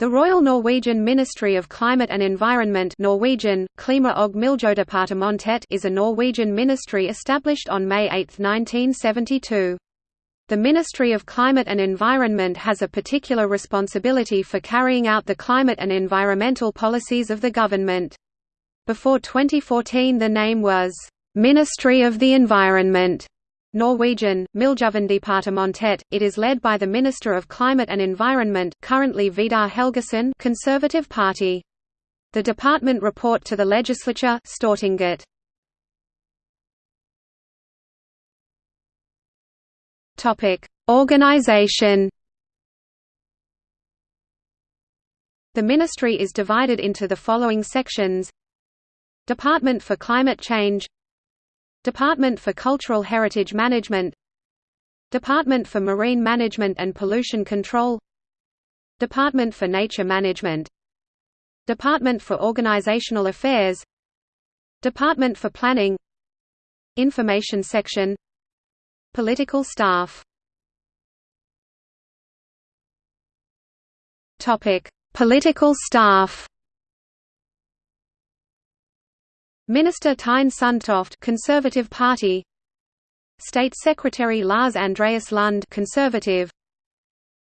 The Royal Norwegian Ministry of Climate and Environment Norwegian, Klima og Miljødepartementet is a Norwegian ministry established on May 8, 1972. The Ministry of Climate and Environment has a particular responsibility for carrying out the climate and environmental policies of the government. Before 2014 the name was, "'Ministry of the Environment' Norwegian, Miljøverndepartementet, it is led by the Minister of Climate and Environment currently Vidar Helgesen Conservative Party. The department report to the legislature Stortinget. Organization. The ministry is divided into the following sections: Department for Climate Change, Department for Cultural Heritage Management. Department for Marine Management and Pollution Control. Department for Nature Management. Department for Organizational Affairs. Department for Planning. Information Section. Political staff. Political staff Minister Tine Sundtoft Conservative Party. State Secretary Lars Andreas Lund Conservative.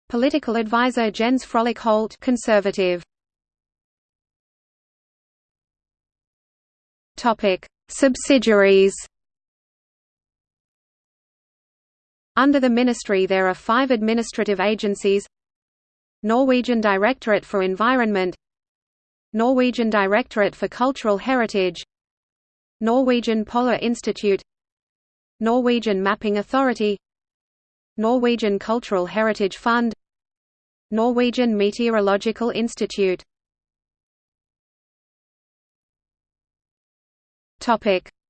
Political advisor Jens Frølich Holte Conservative. Topic Subsidiaries. Under the ministry there are five administrative agencies. Norwegian Directorate for Environment. Norwegian Directorate for Cultural Heritage Norwegian Polar Institute Norwegian Mapping Authority Norwegian Cultural Heritage Fund Norwegian Meteorological Institute.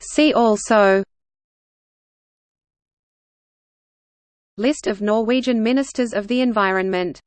See also List of Norwegian Ministers of the Environment